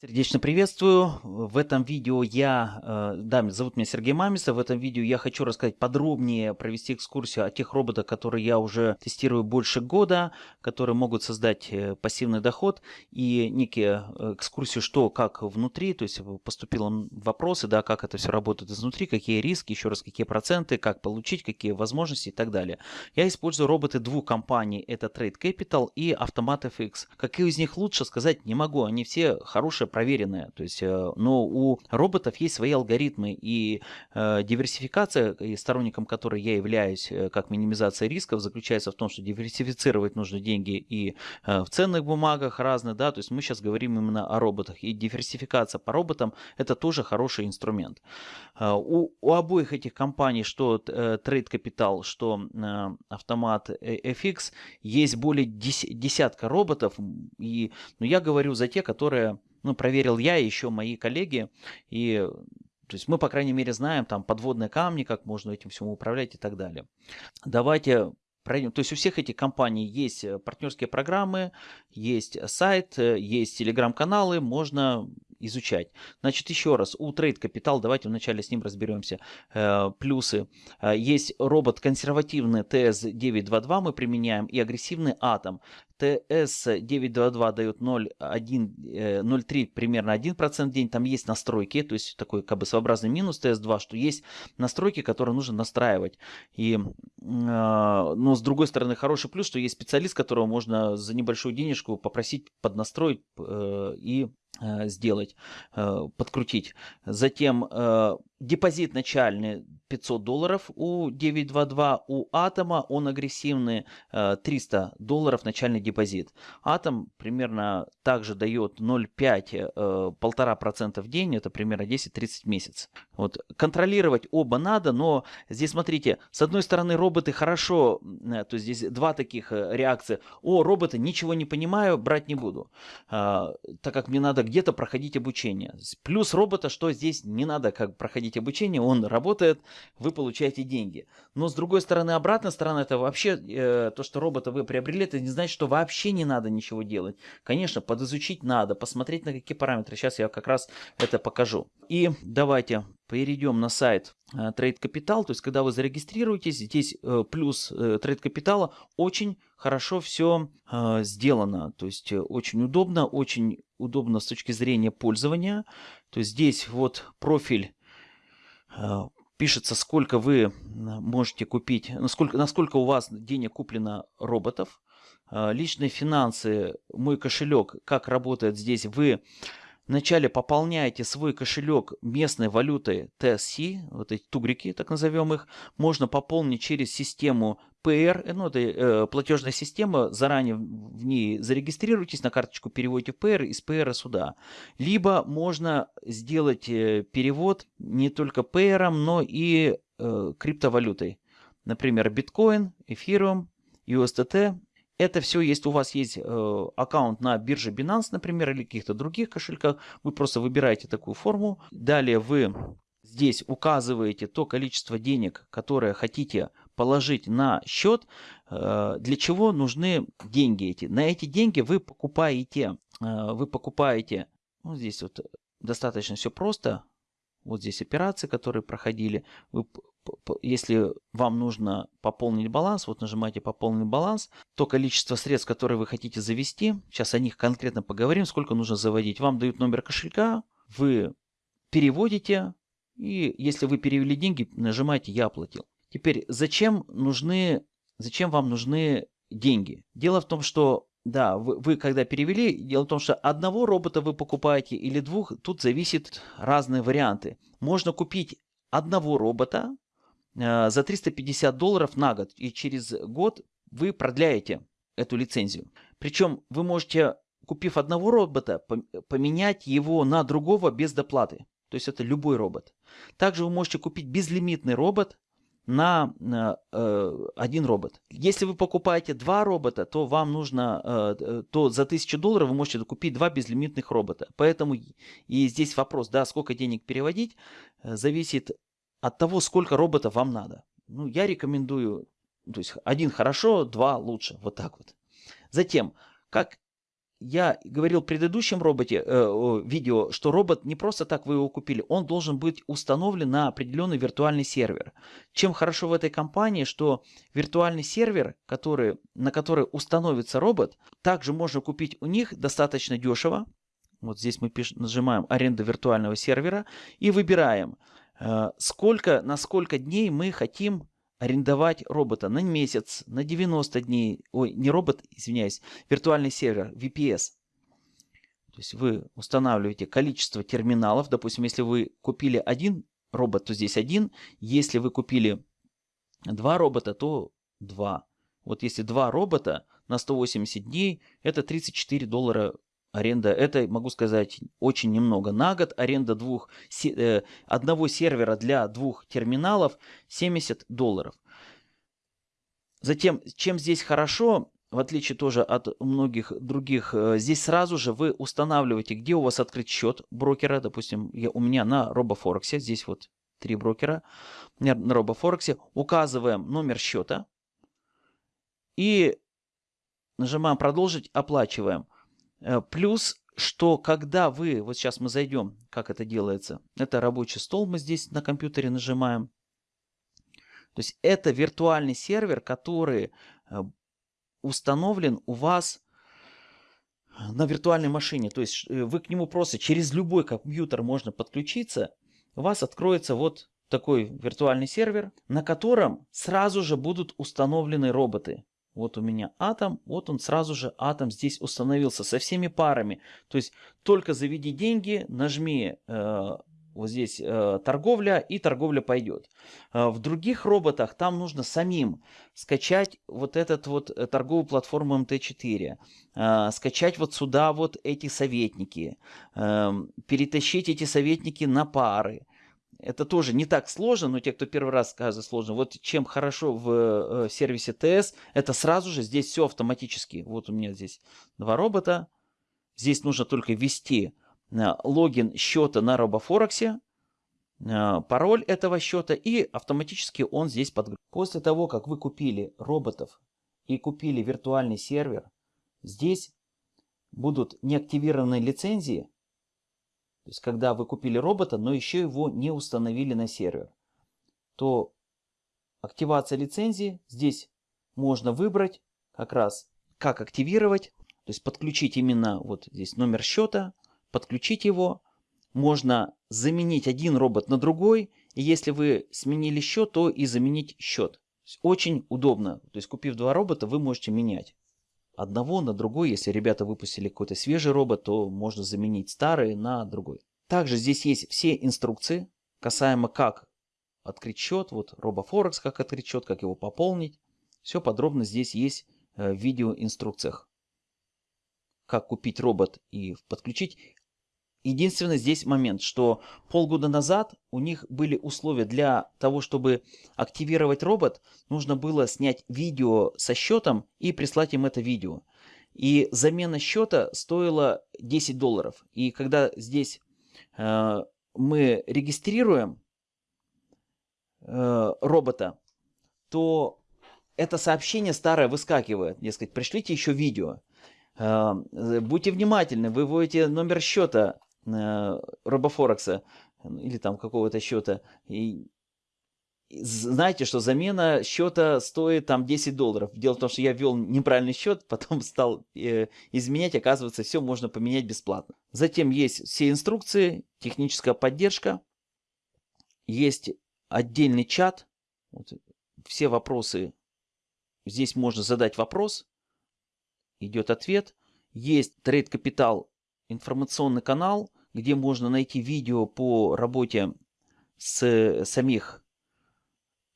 Сердечно приветствую. В этом видео я, э, да, зовут меня Сергей Мамисов. В этом видео я хочу рассказать подробнее, провести экскурсию о тех роботах, которые я уже тестирую больше года, которые могут создать э, пассивный доход и некие э, экскурсию, что, как внутри, то есть поступило вопросы, да, как это все работает изнутри, какие риски, еще раз, какие проценты, как получить, какие возможности и так далее. Я использую роботы двух компаний, это Trade Capital и Automat FX. Какие из них лучше сказать не могу, они все хорошие проверенная. То есть, э, но у роботов есть свои алгоритмы, и э, диверсификация, и сторонником которой я являюсь, э, как минимизация рисков, заключается в том, что диверсифицировать нужно деньги и в ценных бумагах разных, да, то есть мы сейчас говорим именно о роботах, и диверсификация по роботам это тоже хороший инструмент. У, у обоих этих компаний, что Trade Capital, что автомат FX, есть более десятка роботов, и ну, я говорю за те, которые ну, проверил я и еще мои коллеги, и то есть мы, по крайней мере, знаем там подводные камни, как можно этим всем управлять и так далее. Давайте пройдем. То есть у всех этих компаний есть э, партнерские программы, есть сайт, э, есть телеграм-каналы, можно изучать. Значит, еще раз, у Trade Capital, давайте вначале с ним разберемся, э, плюсы. Э, есть робот консервативный TS922 мы применяем и агрессивный Атом. TS922 дает 0,3 э, примерно 1% в день. Там есть настройки, то есть такой как бы своеобразный минус TS2, что есть настройки, которые нужно настраивать. И, но с другой стороны, хороший плюс, что есть специалист, которого можно за небольшую денежку попросить поднастроить и сделать, э, подкрутить. Затем э, депозит начальный 500 долларов у 922, у Атома он агрессивный 300 долларов начальный депозит. Атом примерно также дает 0,5, 1,5% в день, это примерно 10-30 месяцев. Вот. Контролировать оба надо, но здесь смотрите, с одной стороны роботы хорошо, то есть здесь два таких реакции. О, роботы, ничего не понимаю, брать не буду, так как мне надо где-то проходить обучение. Плюс робота, что здесь не надо как проходить обучение, он работает, вы получаете деньги. Но с другой стороны, обратная сторона, это вообще э, то, что робота вы приобрели, это не значит, что вообще не надо ничего делать. Конечно, подизучить надо, посмотреть на какие параметры. Сейчас я как раз это покажу. И давайте перейдем на сайт э, Trade Capital, то есть когда вы зарегистрируетесь, здесь э, плюс э, Trade Capital очень хорошо все сделано, то есть очень удобно, очень удобно с точки зрения пользования. То есть здесь вот профиль пишется, сколько вы можете купить, насколько, насколько у вас денег куплено роботов. Личные финансы, мой кошелек, как работает здесь, вы Вначале пополняете свой кошелек местной валютой TSC, вот эти тугрики, так назовем их, можно пополнить через систему PR, э, ну это э, платежная система, заранее в ней зарегистрируйтесь, на карточку переводите в PR, из PR сюда. Либо можно сделать э, перевод не только PR, но и э, криптовалютой. Например, биткоин, эфириум, USDT это все, если у вас есть э, аккаунт на бирже Binance, например, или каких-то других кошельках, вы просто выбираете такую форму. Далее вы здесь указываете то количество денег, которое хотите положить на счет, э, для чего нужны деньги эти. На эти деньги вы покупаете, э, вы покупаете, ну здесь вот достаточно все просто, вот здесь операции, которые проходили, вы если вам нужно пополнить баланс, вот нажимаете пополнить баланс, то количество средств, которые вы хотите завести, сейчас о них конкретно поговорим, сколько нужно заводить. Вам дают номер кошелька, вы переводите, и если вы перевели деньги, нажимаете «Я оплатил». Теперь, зачем нужны, зачем вам нужны деньги? Дело в том, что да, вы, вы когда перевели, дело в том, что одного робота вы покупаете или двух, тут зависит разные варианты. Можно купить одного робота, Э, за 350 долларов на год. И через год вы продляете эту лицензию. Причем вы можете, купив одного робота, поменять его на другого без доплаты. То есть это любой робот. Также вы можете купить безлимитный робот на э, один робот. Если вы покупаете два робота, то вам нужно, э, то за 1000 долларов вы можете купить два безлимитных робота. Поэтому и здесь вопрос, да, сколько денег переводить, э, зависит от того, сколько роботов вам надо. Ну, я рекомендую, то есть один хорошо, два лучше, вот так вот. Затем, как я говорил в предыдущем роботе, э, видео, что робот не просто так вы его купили, он должен быть установлен на определенный виртуальный сервер. Чем хорошо в этой компании, что виртуальный сервер, который, на который установится робот, также можно купить у них достаточно дешево. Вот здесь мы пиш, нажимаем аренда виртуального сервера и выбираем, э, сколько, на сколько дней мы хотим арендовать робота на месяц, на 90 дней, ой, не робот, извиняюсь, виртуальный сервер, VPS. То есть вы устанавливаете количество терминалов. Допустим, если вы купили один робот, то здесь один. Если вы купили два робота, то два. Вот если два робота на 180 дней, это 34 доллара аренда. Это, могу сказать, очень немного. На год аренда двух, э, одного сервера для двух терминалов 70 долларов. Затем, чем здесь хорошо, в отличие тоже от многих других, э, здесь сразу же вы устанавливаете, где у вас открыть счет брокера. Допустим, я, у меня на RoboForex, здесь вот три брокера на RoboForex. Указываем номер счета и нажимаем продолжить, оплачиваем. Э, плюс, что когда вы, вот сейчас мы зайдем, как это делается, это рабочий стол, мы здесь на компьютере нажимаем. То есть это виртуальный сервер, который э, установлен у вас на виртуальной машине. То есть э, вы к нему просто через любой компьютер можно подключиться. У вас откроется вот такой виртуальный сервер, на котором сразу же будут установлены роботы. Вот у меня атом, вот он сразу же атом здесь установился со всеми парами. То есть только заведи деньги, нажми э, вот здесь э, торговля и торговля пойдет. Э, в других роботах там нужно самим скачать вот этот вот э, торговую платформу МТ4, э, скачать вот сюда вот эти советники, э, перетащить эти советники на пары. Это тоже не так сложно, но те, кто первый раз скажет сложно. Вот чем хорошо в э, сервисе ТС, это сразу же здесь все автоматически. Вот у меня здесь два робота. Здесь нужно только ввести э, логин счета на э, пароль этого счета и автоматически он здесь подгрузится. После того, как вы купили роботов и купили виртуальный сервер, здесь будут неактивированные лицензии, то есть когда вы купили робота, но еще его не установили на сервер, то активация лицензии здесь можно выбрать как раз как активировать, то есть подключить именно вот здесь номер счета, подключить его. Можно заменить один робот на другой, и если вы сменили счет, то и заменить счет. Очень удобно, то есть купив два робота, вы можете менять одного на другой. Если ребята выпустили какой-то свежий робот, то можно заменить старый на другой. Также здесь есть все инструкции касаемо как открыть счет, вот RoboForex как открыть счет, как его пополнить. Все подробно здесь есть э, в видеоинструкциях. Как купить робот и подключить. Единственный здесь момент, что полгода назад у них были условия для того, чтобы активировать робот, нужно было снять видео со счетом и прислать им это видео. И замена счета стоила 10 долларов. И когда здесь э, мы регистрируем э, робота, то это сообщение старое выскакивает. Дескать, пришлите еще видео. Э, будьте внимательны, вы вводите номер счета э, Робофорекса или там какого-то счета. И знаете, что замена счета стоит там 10 долларов. Дело в том, что я ввел неправильный счет, потом стал э, изменять, оказывается, все можно поменять бесплатно. Затем есть все инструкции, техническая поддержка, есть отдельный чат, вот, все вопросы, здесь можно задать вопрос, идет ответ. Есть Trade Capital информационный канал, где можно найти видео по работе с самих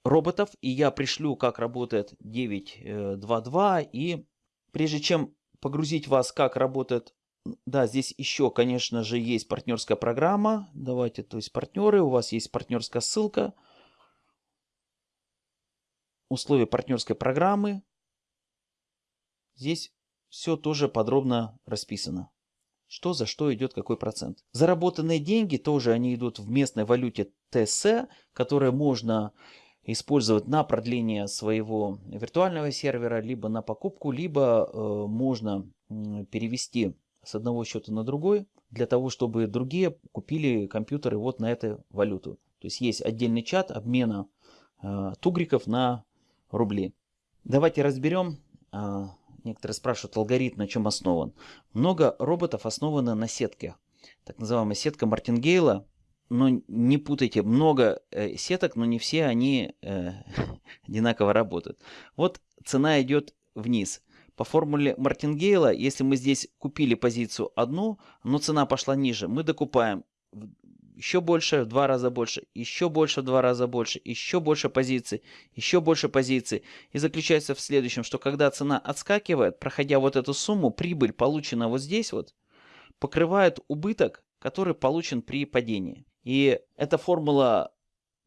роботов, и я пришлю, как работает 9.2.2, и прежде чем погрузить вас, как работает, да, здесь еще, конечно же, есть партнерская программа, давайте, то есть партнеры, у вас есть партнерская ссылка, условия партнерской программы, здесь все тоже подробно расписано что за что идет какой процент. Заработанные деньги тоже они идут в местной валюте ТС, которая можно использовать на продление своего виртуального сервера, либо на покупку, либо э, можно перевести с одного счета на другой, для того, чтобы другие купили компьютеры вот на эту валюту. То есть есть отдельный чат обмена э, тугриков на рубли. Давайте разберем, э, некоторые спрашивают, алгоритм на чем основан. Много роботов основано на сетке. Так называемая сетка Мартингейла. Но не путайте, много э, сеток, но не все они э, одинаково работают. Вот цена идет вниз. По формуле Мартингейла, если мы здесь купили позицию одну, но цена пошла ниже, мы докупаем еще больше, в два раза больше, еще больше, в два раза больше, еще больше позиций, еще больше позиций. И заключается в следующем, что когда цена отскакивает, проходя вот эту сумму, прибыль, полученная вот здесь вот, покрывает убыток, который получен при падении. И эта формула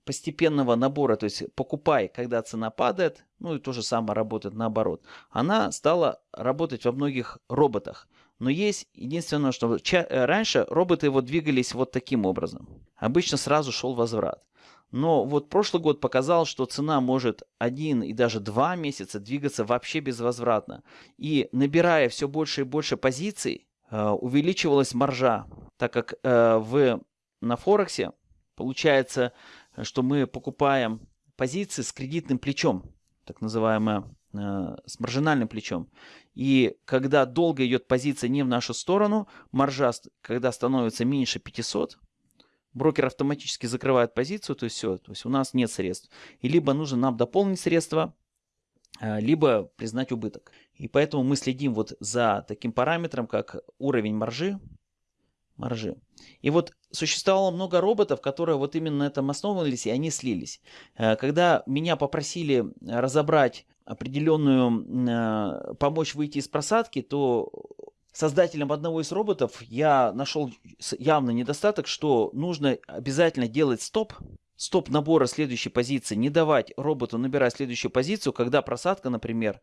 постепенного набора, то есть покупай, когда цена падает, ну и то же самое работает наоборот, она стала работать во многих роботах. Но есть единственное, что э, раньше роботы вот двигались вот таким образом. Обычно сразу шел возврат. Но вот прошлый год показал, что цена может один и даже два месяца двигаться вообще безвозвратно. И набирая все больше и больше позиций, э, увеличивалась маржа, так как э, в, на Форексе получается что мы покупаем позиции с кредитным плечом, так называемое, с маржинальным плечом. И когда долго идет позиция не в нашу сторону, маржа, когда становится меньше 500, брокер автоматически закрывает позицию, то есть все, то есть у нас нет средств. И либо нужно нам дополнить средства, э, либо признать убыток. И поэтому мы следим вот за таким параметром, как уровень маржи, маржи. И вот существовало много роботов, которые вот именно на этом основывались, и они слились. Э, когда меня попросили разобрать определенную, э, помочь выйти из просадки, то создателем одного из роботов я нашел явно недостаток, что нужно обязательно делать стоп, стоп набора следующей позиции, не давать роботу набирать следующую позицию, когда просадка, например,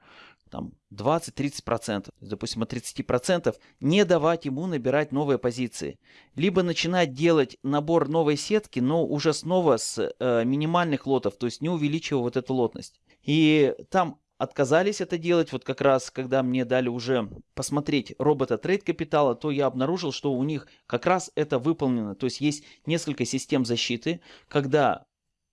там 20-30%, допустим, от 30%, не давать ему набирать новые позиции. Либо начинать делать набор новой сетки, но уже снова с э, минимальных лотов, то есть не увеличивая вот эту лотность. И там отказались это делать, вот как раз, когда мне дали уже посмотреть робота трейд капитала, то я обнаружил, что у них как раз это выполнено. То есть есть несколько систем защиты, когда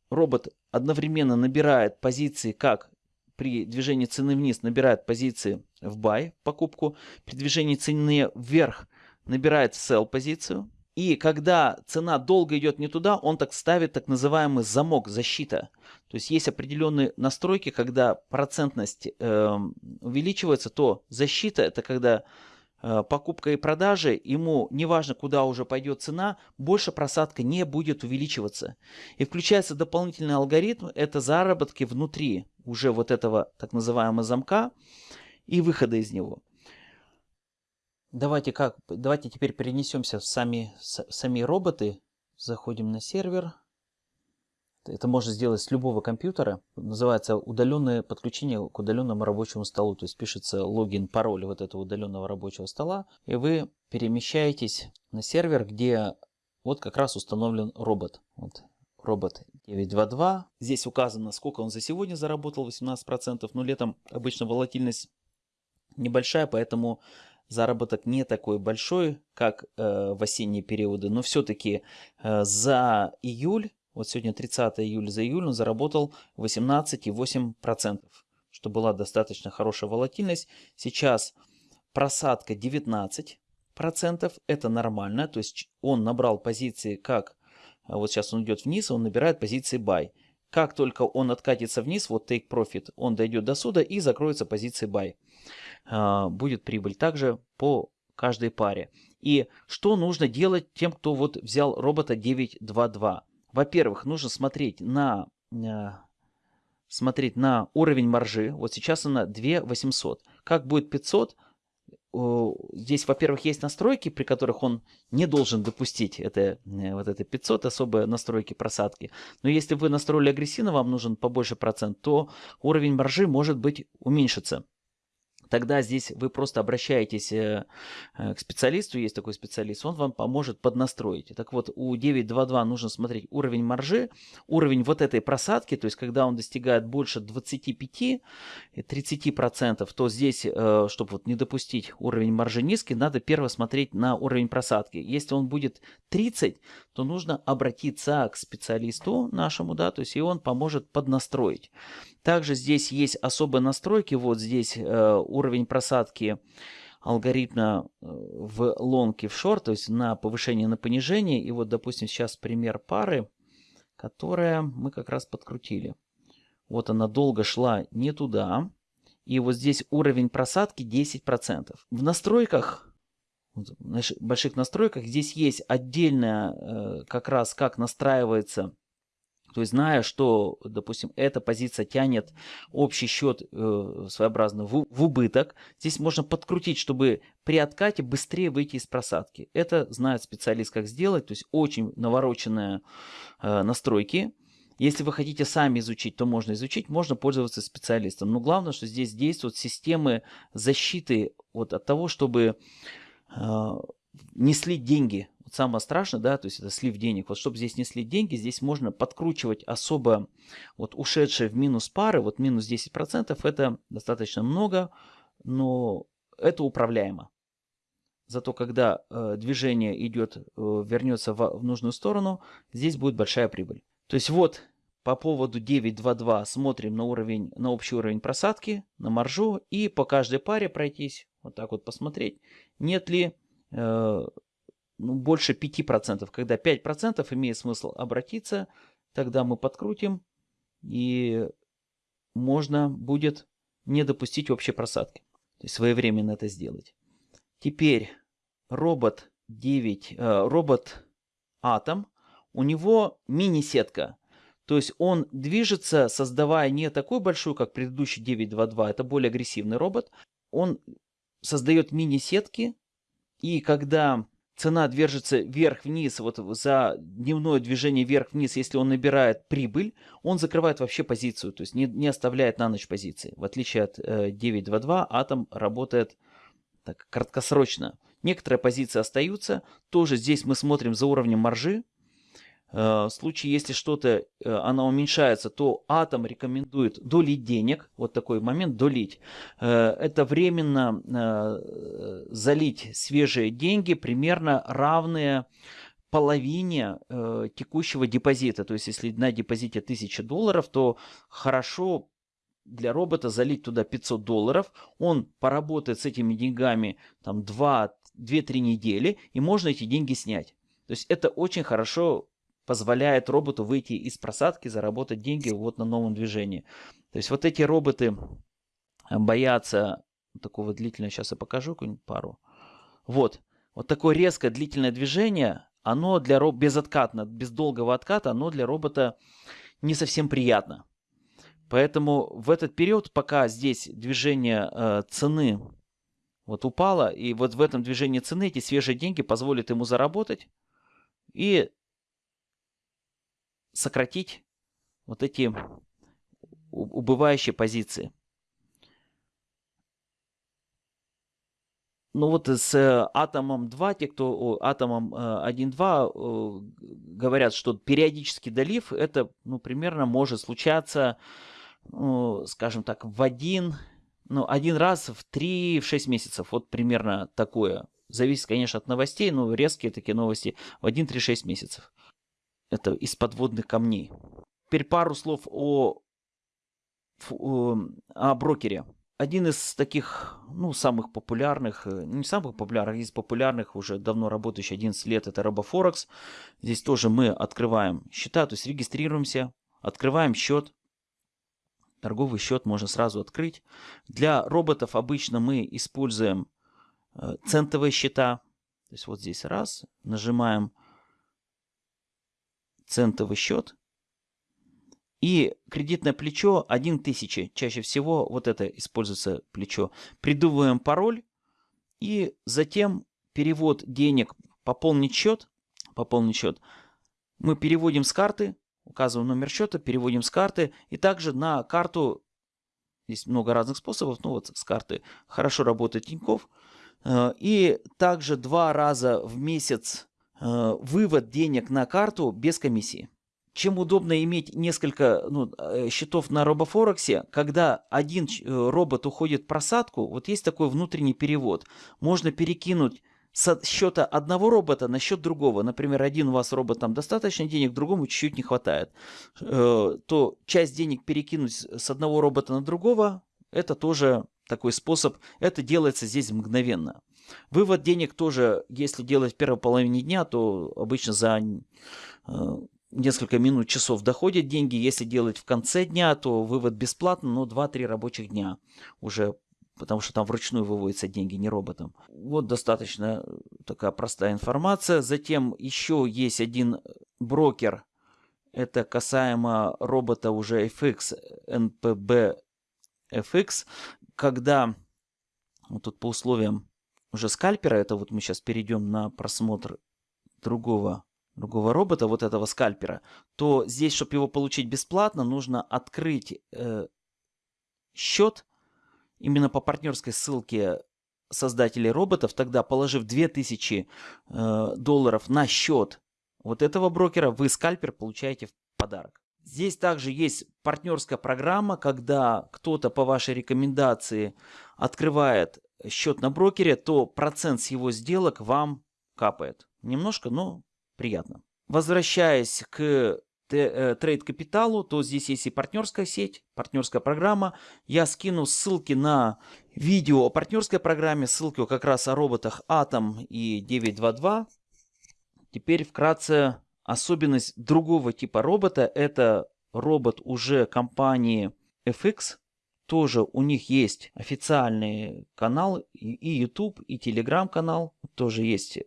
робот одновременно набирает позиции как при движении цены вниз набирает позиции в buy, покупку, при движении цены вверх набирает sell позицию, и когда цена долго идет не туда, он так ставит так называемый замок, защита. То есть есть определенные настройки, когда процентность э, увеличивается, то защита это когда э, покупка и продажи, ему неважно куда уже пойдет цена, больше просадка не будет увеличиваться. И включается дополнительный алгоритм, это заработки внутри уже вот этого так называемого замка и выхода из него. Давайте, как, давайте теперь перенесемся в сами, сами роботы. Заходим на сервер. Это можно сделать с любого компьютера. Называется удаленное подключение к удаленному рабочему столу. То есть пишется логин, пароль вот этого удаленного рабочего стола. И вы перемещаетесь на сервер, где вот как раз установлен робот. Вот робот 922. Здесь указано, сколько он за сегодня заработал, 18%. Но летом обычно волатильность небольшая, поэтому заработок не такой большой, как э, в осенние периоды, но все-таки э, за июль, вот сегодня 30 июля, за июль он заработал 18,8%, что была достаточно хорошая волатильность. Сейчас просадка 19%, это нормально, то есть он набрал позиции как, э, вот сейчас он идет вниз, он набирает позиции buy. Как только он откатится вниз, вот take profit, он дойдет до суда и закроется позиции buy. А, будет прибыль также по каждой паре. И что нужно делать тем, кто вот взял робота 922? Во-первых, нужно смотреть на, а, смотреть на уровень маржи. Вот сейчас она 2800. Как будет 500? Здесь, во-первых, есть настройки, при которых он не должен допустить это, э, вот это 500, особые настройки просадки. Но если вы настроили агрессивно, вам нужен побольше процент, то уровень маржи может быть уменьшится. Тогда здесь вы просто обращаетесь э, э, к специалисту, есть такой специалист, он вам поможет поднастроить. Так вот, у 9.2.2 нужно смотреть уровень маржи, уровень вот этой просадки, то есть когда он достигает больше 25-30%, то здесь, э, чтобы вот не допустить уровень маржи низкий, надо первое смотреть на уровень просадки. Если он будет 30, то нужно обратиться к специалисту нашему, да, то есть и он поможет поднастроить. Также здесь есть особые настройки, вот здесь уровень просадки алгоритма э, в лонг и в шорт, то есть на повышение на понижение. И вот, допустим, сейчас пример пары, которая мы как раз подкрутили. Вот она долго шла не туда. И вот здесь уровень просадки 10%. В настройках, в больших настройках, здесь есть отдельная э, как раз как настраивается то есть зная, что, допустим, эта позиция тянет общий счет э, своеобразно в, в убыток, здесь можно подкрутить, чтобы при откате быстрее выйти из просадки. Это знает специалист, как сделать, то есть очень навороченные э, настройки. Если вы хотите сами изучить, то можно изучить, можно пользоваться специалистом. Но главное, что здесь действуют системы защиты вот от того, чтобы э, не слить деньги самое страшное, да, то есть это слив денег. Вот чтобы здесь не слить деньги, здесь можно подкручивать особо вот ушедшие в минус пары, вот минус 10%, это достаточно много, но это управляемо. Зато когда э, движение идет, э, вернется в, в нужную сторону, здесь будет большая прибыль. То есть вот по поводу 9.2.2 смотрим на уровень, на общий уровень просадки, на маржу и по каждой паре пройтись, вот так вот посмотреть, нет ли э, ну, больше 5%. Когда 5% имеет смысл обратиться, тогда мы подкрутим и можно будет не допустить общей просадки. То есть своевременно это сделать. Теперь робот 9, э, робот Атом, у него мини-сетка. То есть он движется, создавая не такую большую, как предыдущий 922, это более агрессивный робот. Он создает мини-сетки, и когда цена движется вверх-вниз, вот за дневное движение вверх-вниз, если он набирает прибыль, он закрывает вообще позицию, то есть не, не оставляет на ночь позиции. В отличие от э, 9.2.2, атом работает так, краткосрочно. Некоторые позиции остаются, тоже здесь мы смотрим за уровнем маржи, Э, в случае, если что-то, э, она уменьшается, то атом рекомендует долить денег. Вот такой момент, долить. Э, это временно залить свежие деньги, примерно равные половине текущего депозита. То есть, если на депозите 1000 долларов, то хорошо для робота залить туда 500 долларов. Он поработает с этими деньгами там 2-3 недели, и можно эти деньги снять. То есть это очень хорошо позволяет роботу выйти из просадки, заработать деньги вот на новом движении. То есть вот эти роботы боятся такого длительного, сейчас я покажу какую-нибудь пару. Вот, вот такое резкое длительное движение, оно для робота, безоткатно, без долгого отката, оно для робота не совсем приятно. Поэтому в этот период, пока здесь движение э, цены вот упало, и вот в этом движении цены эти свежие деньги позволят ему заработать и сократить вот эти убывающие позиции. Ну вот с э, атомом 2, те, кто атомом 1.2 э, говорят, что периодический долив, это ну, примерно может случаться, ну, скажем так, в один, ну, один раз в 3-6 месяцев. Вот примерно такое. Зависит, конечно, от новостей, но резкие такие новости в 1-3-6 месяцев это из подводных камней. Теперь пару слов о, о брокере. Один из таких, ну, самых популярных, э, не самых популярных, из популярных, уже давно работающий 11 лет, это RoboForex. Здесь тоже мы открываем счета, то есть регистрируемся, открываем счет. Торговый счет можно сразу открыть. Для роботов обычно мы используем э, центовые счета. То есть вот здесь раз, нажимаем центовый счет. И кредитное плечо 1000. Чаще всего вот это используется плечо. Придумываем пароль. И затем перевод денег, пополнить счет. Пополнить счет. Мы переводим с карты, указываем номер счета, переводим с карты. И также на карту Есть много разных способов. Ну вот с карты хорошо работает Тинькофф. Э, и также два раза в месяц э, вывод денег на карту без комиссии. Чем удобно иметь несколько ну, э, счетов на робофорексе, когда один робот уходит в просадку, вот есть такой внутренний перевод. Можно перекинуть с счета одного робота на счет другого, например, один у вас робот там достаточно денег, другому чуть-чуть не хватает, то часть денег перекинуть с одного робота на другого, это тоже такой способ. Это делается здесь мгновенно. Вывод денег тоже, если делать в первой половине дня, то обычно за э, несколько минут, часов доходят деньги. Если делать в конце дня, то вывод бесплатно, но 2-3 рабочих дня уже потому что там вручную выводятся деньги, не роботом. Вот достаточно такая простая информация. Затем еще есть один брокер, это касаемо робота уже FX, NPB FX, когда вот тут по условиям уже скальпера, это вот мы сейчас перейдем на просмотр другого, другого робота, вот этого скальпера, то здесь, чтобы его получить бесплатно, нужно открыть э, счет именно по партнерской ссылке создателей роботов, тогда положив 2000 э, долларов на счет вот этого брокера, вы скальпер получаете в подарок. Здесь также есть партнерская программа, когда кто-то по вашей рекомендации открывает счет на брокере, то процент с его сделок вам капает. Немножко, но приятно. Возвращаясь к э, трейд капиталу, то здесь есть и партнерская сеть, партнерская программа. Я скину ссылки на видео о партнерской программе, ссылки как раз о роботах Atom и 922. Теперь вкратце Особенность другого типа робота это робот уже компании FX. Тоже у них есть официальный канал и YouTube, и Telegram канал. Тоже есть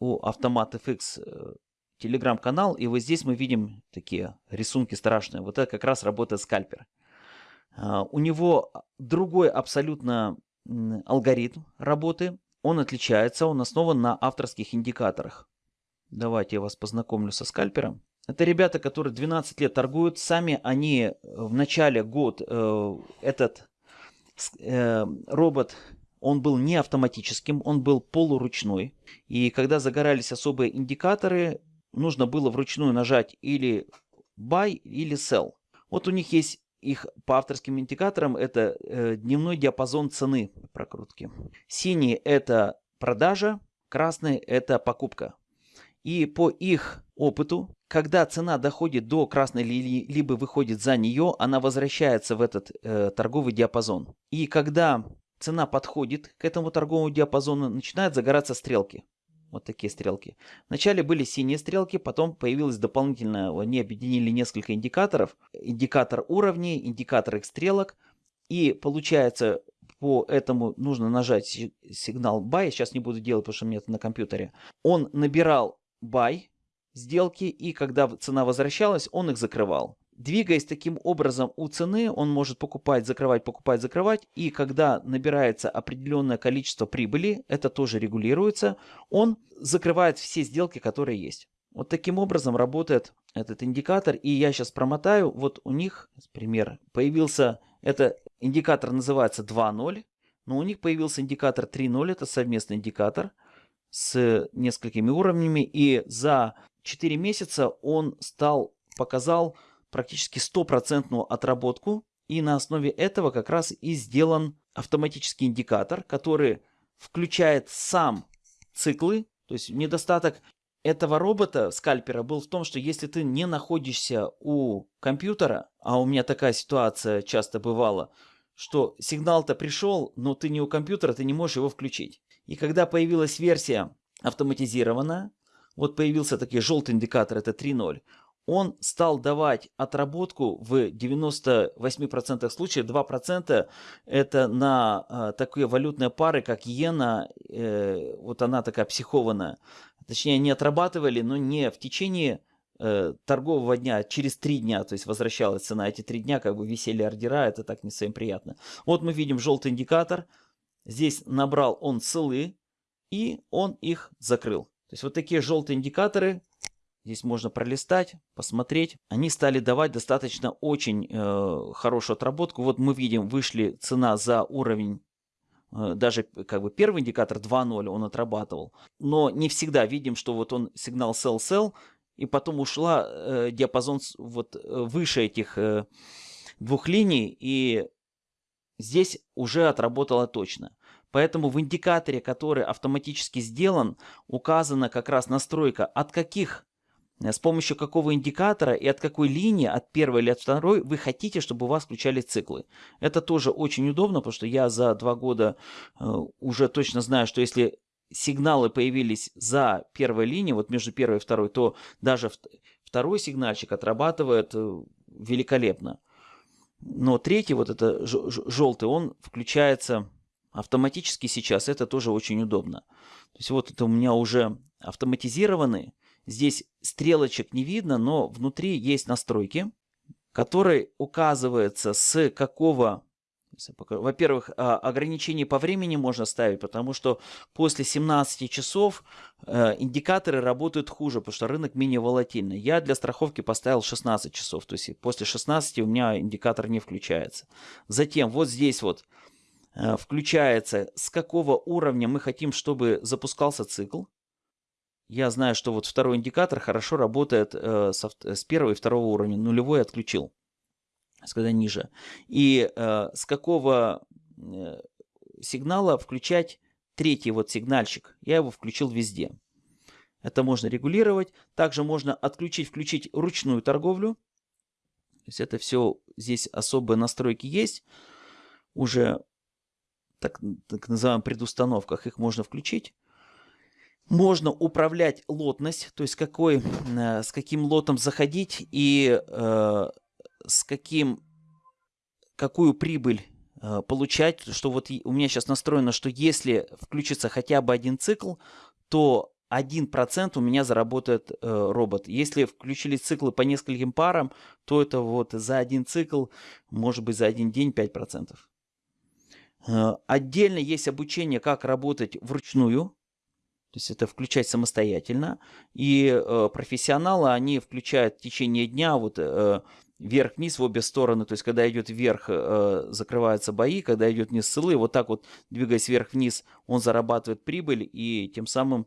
у Автомат FX э, Telegram канал. И вот здесь мы видим такие рисунки страшные. Вот это как раз работает скальпер. А, у него другой абсолютно алгоритм работы. Он отличается, он основан на авторских индикаторах. Давайте я вас познакомлю со скальпером. Это ребята, которые 12 лет торгуют. Сами они э, в начале год э, этот э, робот, он был не автоматическим, он был полуручной. И когда загорались особые индикаторы, нужно было вручную нажать или buy, или sell. Вот у них есть их по авторским индикаторам, это э, дневной диапазон цены прокрутки. Синий это продажа, красный это покупка. И по их опыту, когда цена доходит до красной линии, либо выходит за нее, она возвращается в этот э, торговый диапазон. И когда цена подходит к этому торговому диапазону, начинают загораться стрелки. Вот такие стрелки. Вначале были синие стрелки, потом появилось дополнительно, они объединили несколько индикаторов. Индикатор уровней, индикатор их стрелок. И получается, по этому нужно нажать сигнал buy. Сейчас не буду делать, потому что у меня это на компьютере. Он набирал buy сделки, и когда цена возвращалась, он их закрывал. Двигаясь таким образом у цены, он может покупать, закрывать, покупать, закрывать. И когда набирается определенное количество прибыли, это тоже регулируется, он закрывает все сделки, которые есть. Вот таким образом работает этот индикатор. И я сейчас промотаю. Вот у них, пример, появился, это индикатор называется 2.0. Но у них появился индикатор 3.0, это совместный индикатор с несколькими уровнями. И за 4 месяца он стал, показал практически стопроцентную отработку. И на основе этого как раз и сделан автоматический индикатор, который включает сам циклы. То есть недостаток этого робота, скальпера, был в том, что если ты не находишься у компьютера, а у меня такая ситуация часто бывала, что сигнал-то пришел, но ты не у компьютера, ты не можешь его включить. И когда появилась версия автоматизированная, вот появился такой желтый индикатор, это 3.0, он стал давать отработку в 98% случаев, 2% это на э, такие валютные пары, как иена, э, вот она такая психованная. Точнее, не отрабатывали, но не в течение э, торгового дня, через 3 дня, то есть возвращалась цена, эти 3 дня как бы висели ордера, это так не совсем приятно. Вот мы видим желтый индикатор, Здесь набрал он целы и он их закрыл. То есть вот такие желтые индикаторы Здесь можно пролистать, посмотреть. Они стали давать достаточно очень э, хорошую отработку. Вот мы видим, вышли цена за уровень э, даже как бы первый индикатор 2.0 он отрабатывал. Но не всегда видим, что вот он сигнал sell-sell, и потом ушла э, диапазон вот э, выше этих э, двух линий, и здесь уже отработала точно. Поэтому в индикаторе, который автоматически сделан, указана как раз настройка, от каких, э, с помощью какого индикатора и от какой линии, от первой или от второй, вы хотите, чтобы у вас включали циклы. Это тоже очень удобно, потому что я за два года э, уже точно знаю, что если сигналы появились за первой линией, вот между первой и второй, то даже второй сигнальчик отрабатывает э, великолепно. Но третий, вот это желтый, он включается автоматически сейчас. Это тоже очень удобно. То есть вот это у меня уже автоматизированы. Здесь стрелочек не видно, но внутри есть настройки, которые указываются с какого во-первых, а, ограничение по времени можно ставить, потому что после 17 часов э, индикаторы работают хуже, потому что рынок менее волатильный. Я для страховки поставил 16 часов, то есть после 16 у меня индикатор не включается. Затем вот здесь вот э, включается, с какого уровня мы хотим, чтобы запускался цикл. Я знаю, что вот второй индикатор хорошо работает э, с первого и второго уровня, нулевой отключил когда ниже. И э, с какого э, сигнала включать третий вот сигнальчик. Я его включил везде. Это можно регулировать. Также можно отключить, включить ручную торговлю. То есть это все, здесь особые настройки есть. Уже так, так называемых предустановках их можно включить. Можно управлять лотность, то есть какой, э, с каким лотом заходить и э, с каким, какую прибыль э, получать, что вот у меня сейчас настроено, что если включится хотя бы один цикл, то 1% у меня заработает э, робот. Если включили циклы по нескольким парам, то это вот за один цикл, может быть за один день 5%. Э, отдельно есть обучение, как работать вручную. То есть это включать самостоятельно. И э, профессионалы, они включают в течение дня вот э, вверх-вниз в обе стороны, то есть когда идет вверх, э, закрываются бои, когда идет вниз сылы, вот так вот двигаясь вверх-вниз, он зарабатывает прибыль и тем самым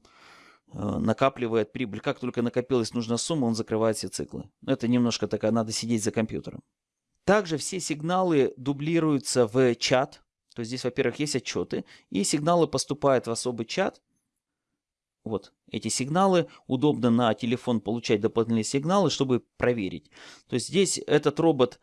э, накапливает прибыль. Как только накопилась нужная сумма, он закрывает все циклы. Это немножко такая, надо сидеть за компьютером. Также все сигналы дублируются в чат. То есть здесь, во-первых, есть отчеты, и сигналы поступают в особый чат, вот эти сигналы. Удобно на телефон получать дополнительные сигналы, чтобы проверить. То есть здесь этот робот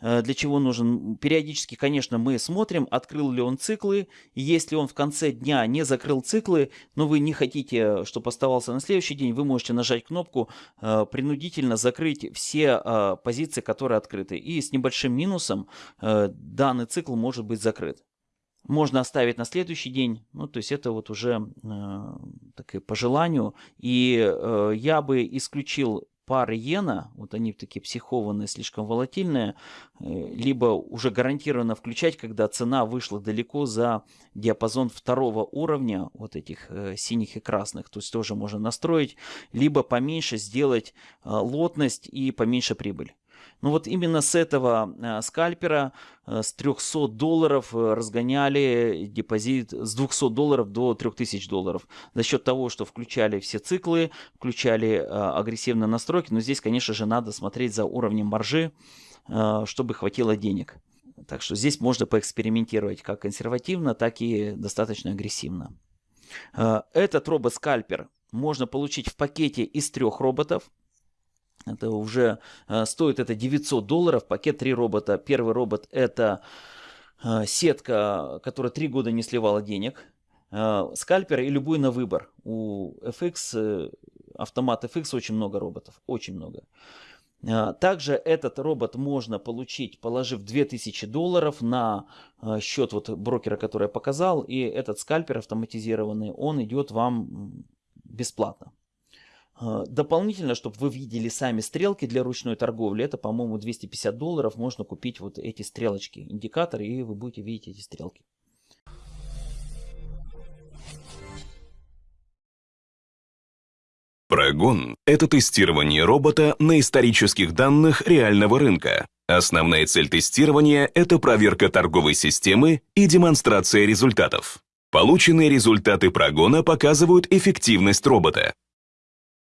э, для чего нужен? Периодически, конечно, мы смотрим, открыл ли он циклы. если он в конце дня не закрыл циклы, но вы не хотите, чтобы оставался на следующий день, вы можете нажать кнопку э, принудительно закрыть все э, позиции, которые открыты. И с небольшим минусом данный цикл может быть закрыт можно оставить на следующий день. Ну, то есть это вот уже э, так по желанию. И э, я бы исключил пары иена, вот они такие психованные, слишком волатильные, э, либо уже гарантированно включать, когда цена вышла далеко за диапазон второго уровня, вот этих э, синих и красных, то есть тоже можно настроить, либо поменьше сделать э, лотность и поменьше прибыль. Но ну, вот именно с этого э, скальпера э, с 300 долларов э, разгоняли депозит с 200 долларов до 3000 долларов. За счет того, что включали все циклы, включали агрессивные настройки. Но здесь, конечно же, надо смотреть за уровнем маржи, чтобы хватило денег. Так что здесь можно поэкспериментировать как консервативно, так и достаточно агрессивно. Этот робот-скальпер можно получить в пакете из трех роботов. Это уже э, стоит это 900 долларов. Пакет 3 робота. Первый робот это э, сетка, которая 3 года не сливала денег. Э, скальпер и любой на выбор. У FX, автомат FX очень много роботов. Очень много. Также этот робот можно получить, положив 2000 долларов на счет вот брокера, который я показал. И этот скальпер автоматизированный, он идет вам бесплатно. А, дополнительно, чтобы вы видели сами стрелки для ручной торговли, это, по-моему, 250 долларов можно купить вот эти стрелочки, индикаторы, и вы будете видеть эти стрелки. Прогон – это тестирование робота на исторических данных реального рынка. Основная цель тестирования – это проверка торговой системы и демонстрация результатов. Полученные результаты прогона показывают эффективность робота.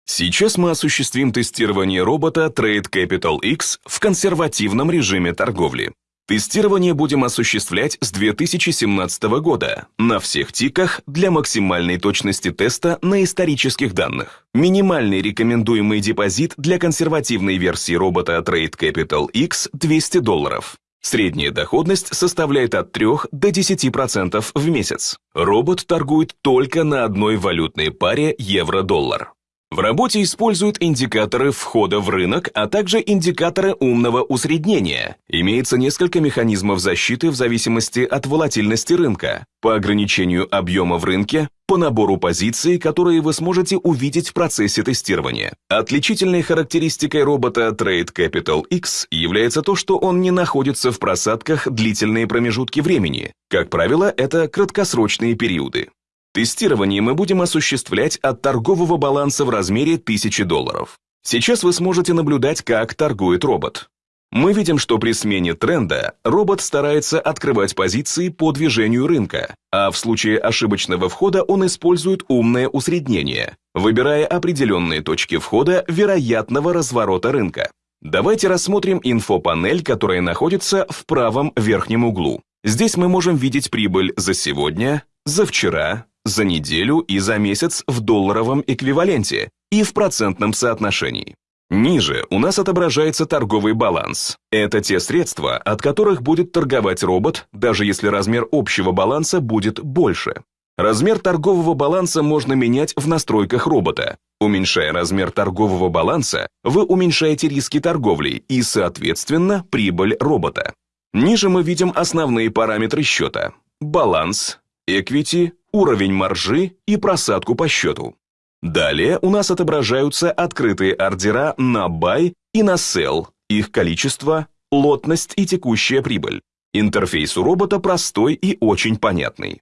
Сейчас мы осуществим тестирование робота Trade Capital X в консервативном режиме торговли. Тестирование будем осуществлять с 2017 года на всех тиках для максимальной точности теста на исторических данных. Минимальный рекомендуемый депозит для консервативной версии робота Trade Capital X 200 долларов. Средняя доходность составляет от 3 до 10% в месяц. Робот торгует только на одной валютной паре евро-доллар. В работе используют индикаторы входа в рынок, а также индикаторы умного усреднения. Имеется несколько механизмов защиты в зависимости от волатильности рынка, по ограничению объема в рынке, по набору позиций, которые вы сможете увидеть в процессе тестирования. Отличительной характеристикой робота Trade Capital X является то, что он не находится в просадках длительные промежутки времени. Как правило, это краткосрочные периоды. Тестирование мы будем осуществлять от торгового баланса в размере 1000 долларов. Сейчас вы сможете наблюдать, как торгует робот. Мы видим, что при смене тренда робот старается открывать позиции по движению рынка, а в случае ошибочного входа он использует умное усреднение, выбирая определенные точки входа вероятного разворота рынка. Давайте рассмотрим инфопанель, которая находится в правом верхнем углу. Здесь мы можем видеть прибыль за сегодня, за вчера, за неделю и за месяц в долларовом эквиваленте и в процентном соотношении. Ниже у нас отображается торговый баланс. Это те средства, от которых будет торговать робот, даже если размер общего баланса будет больше. Размер торгового баланса можно менять в настройках робота. Уменьшая размер торгового баланса, вы уменьшаете риски торговли и, соответственно, прибыль робота. Ниже мы видим основные параметры счета. Баланс, equity, уровень маржи и просадку по счету. Далее у нас отображаются открытые ордера на buy и на sell, их количество, лотность и текущая прибыль. Интерфейс у робота простой и очень понятный.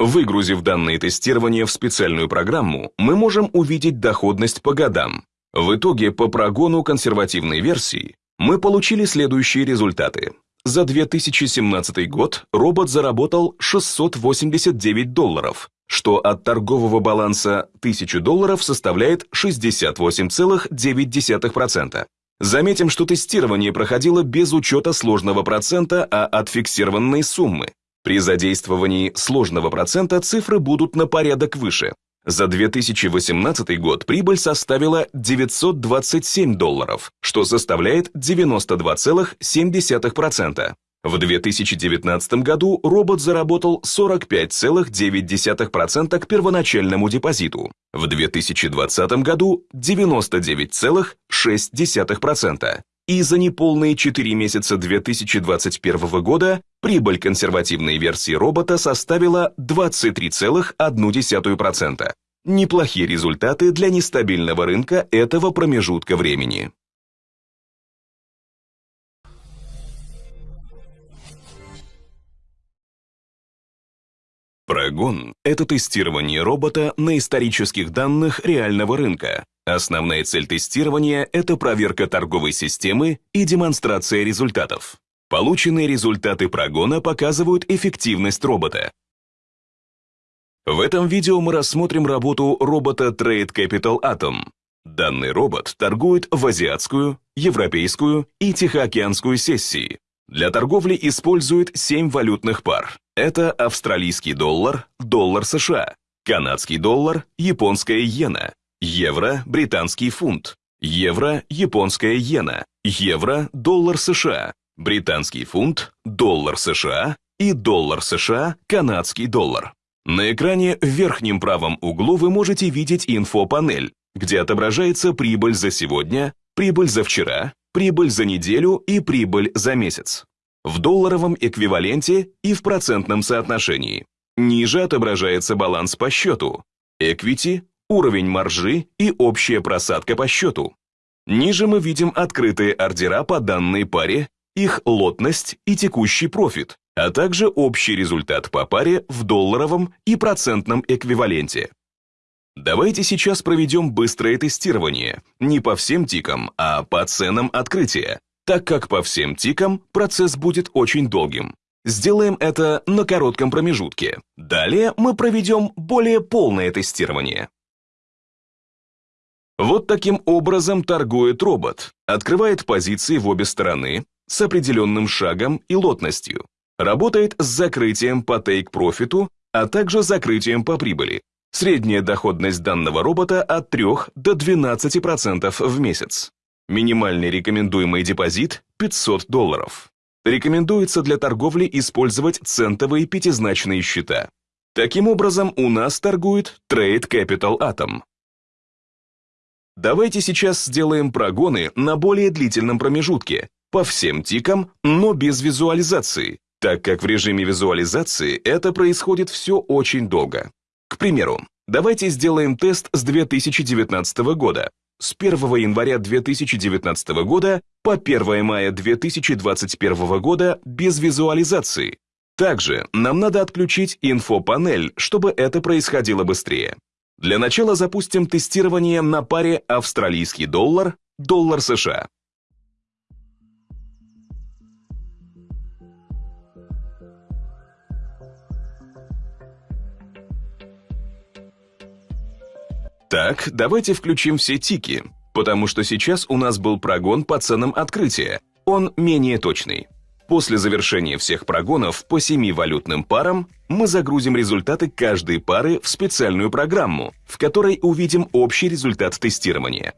Выгрузив данные тестирования в специальную программу, мы можем увидеть доходность по годам. В итоге по прогону консервативной версии мы получили следующие результаты. За 2017 год робот заработал 689 долларов, что от торгового баланса 1000 долларов составляет 68,9%. Заметим, что тестирование проходило без учета сложного процента, а от фиксированной суммы. При задействовании сложного процента цифры будут на порядок выше. За 2018 год прибыль составила 927 долларов, что составляет 92,7%. В 2019 году робот заработал 45,9% к первоначальному депозиту, в 2020 году 99,6%, и за неполные 4 месяца 2021 года прибыль консервативной версии робота составила 23,1%. Неплохие результаты для нестабильного рынка этого промежутка времени. Прогон – это тестирование робота на исторических данных реального рынка. Основная цель тестирования – это проверка торговой системы и демонстрация результатов. Полученные результаты прогона показывают эффективность робота. В этом видео мы рассмотрим работу робота Trade Capital Atom. Данный робот торгует в азиатскую, европейскую и тихоокеанскую сессии. Для торговли использует 7 валютных пар. Это австралийский доллар, доллар США, канадский доллар, японская иена, евро, британский фунт, евро, японская иена, евро, доллар США, британский фунт, доллар США и доллар США, канадский доллар. На экране в верхнем правом углу вы можете видеть инфопанель, где отображается прибыль за сегодня, прибыль за вчера, прибыль за неделю и прибыль за месяц в долларовом эквиваленте и в процентном соотношении. Ниже отображается баланс по счету, equity, уровень маржи и общая просадка по счету. Ниже мы видим открытые ордера по данной паре, их лотность и текущий профит, а также общий результат по паре в долларовом и процентном эквиваленте. Давайте сейчас проведем быстрое тестирование, не по всем тикам, а по ценам открытия, так как по всем тикам процесс будет очень долгим. Сделаем это на коротком промежутке. Далее мы проведем более полное тестирование. Вот таким образом торгует робот. Открывает позиции в обе стороны с определенным шагом и лотностью. Работает с закрытием по тейк-профиту, а также закрытием по прибыли. Средняя доходность данного робота от 3 до 12% в месяц. Минимальный рекомендуемый депозит – 500 долларов. Рекомендуется для торговли использовать центовые пятизначные счета. Таким образом, у нас торгует Trade Capital Atom. Давайте сейчас сделаем прогоны на более длительном промежутке, по всем тикам, но без визуализации, так как в режиме визуализации это происходит все очень долго. К примеру, давайте сделаем тест с 2019 года, с 1 января 2019 года по 1 мая 2021 года без визуализации. Также нам надо отключить инфопанель, чтобы это происходило быстрее. Для начала запустим тестирование на паре австралийский доллар, доллар США. Так, давайте включим все тики, потому что сейчас у нас был прогон по ценам открытия. Он менее точный. После завершения всех прогонов по семи валютным парам мы загрузим результаты каждой пары в специальную программу, в которой увидим общий результат тестирования.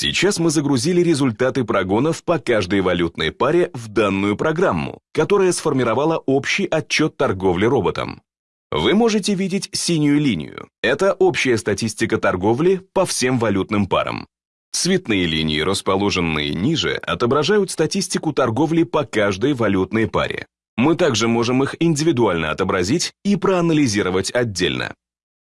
Сейчас мы загрузили результаты прогонов по каждой валютной паре в данную программу, которая сформировала общий отчет торговли роботом. Вы можете видеть синюю линию. Это общая статистика торговли по всем валютным парам. Цветные линии, расположенные ниже, отображают статистику торговли по каждой валютной паре. Мы также можем их индивидуально отобразить и проанализировать отдельно.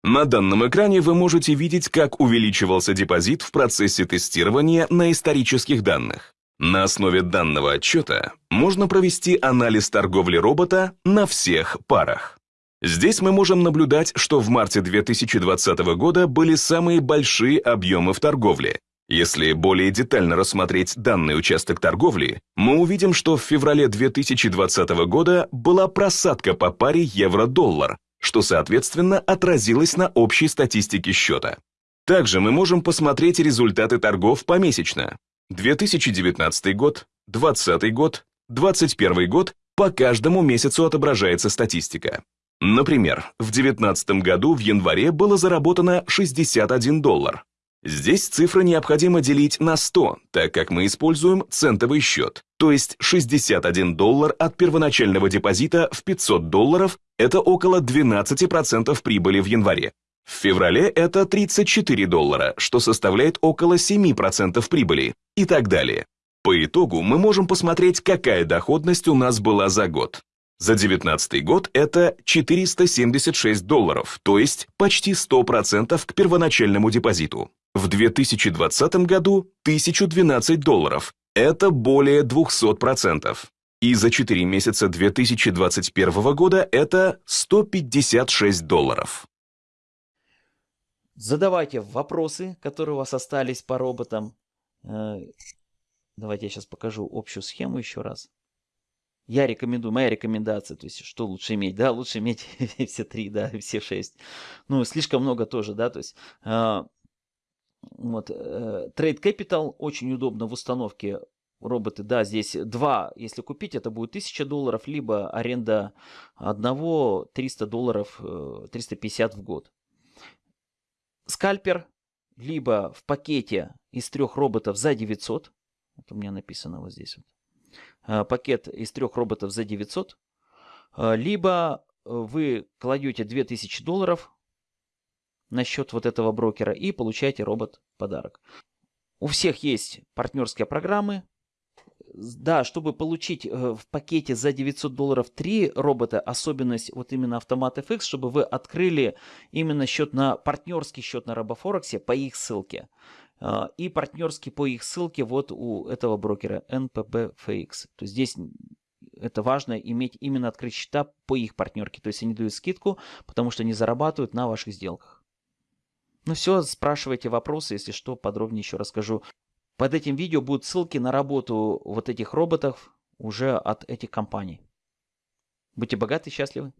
На данном экране вы можете видеть, как увеличивался депозит в процессе тестирования на исторических данных. На основе данного отчета можно провести анализ торговли робота на всех парах. Здесь мы можем наблюдать, что в марте 2020 года были самые большие объемы в торговле. Если более детально рассмотреть данный участок торговли, мы увидим, что в феврале 2020 года была просадка по паре евро-доллар, что, соответственно, отразилось на общей статистике счета. Также мы можем посмотреть результаты торгов помесячно. 2019 год, 2020 год, 2021 год, по каждому месяцу отображается статистика. Например, в 2019 году в январе было заработано 61 доллар. Здесь цифры необходимо делить на 100, так как мы используем центовый счет, то есть 61 доллар от первоначального депозита в 500 долларов – это около 12% прибыли в январе. В феврале это 34 доллара, что составляет около 7% прибыли и так далее. По итогу мы можем посмотреть, какая доходность у нас была за год. За 2019 год это 476 долларов, то есть почти 100% к первоначальному депозиту. В 2020 году 1012 долларов, это более 200%. И за 4 месяца 2021 года это 156 долларов. Задавайте вопросы, которые у вас остались по роботам. Э, давайте я сейчас покажу общую схему еще раз. Я рекомендую, моя рекомендация, то есть что лучше иметь, да, лучше иметь все три, да, все шесть. Ну, слишком много тоже, да, то есть э, вот, э, Trade Capital очень удобно в установке. Роботы, да, здесь два, если купить, это будет 1000 долларов, либо аренда одного 300 долларов, 350 э, в год. Скальпер, либо в пакете из трех роботов за 900, это у меня написано вот здесь вот, Э, пакет из трех роботов за 900, э, либо вы кладете 2000 долларов на счет вот этого брокера и получаете робот подарок. У всех есть партнерские программы. Да, чтобы получить э, в пакете за 900 долларов три робота, особенность вот именно автомат FX, чтобы вы открыли именно счет на партнерский счет на Робофорексе по их ссылке. А, и партнерский по их ссылке вот у этого брокера NPBFX. То есть здесь это важно иметь именно открыть счета по их партнерке. То есть они дают скидку, потому что они зарабатывают на ваших сделках. Ну все, спрашивайте вопросы, если что, подробнее еще расскажу. Под этим видео будут ссылки на работу вот этих роботов уже от этих компаний. Будьте богаты и счастливы.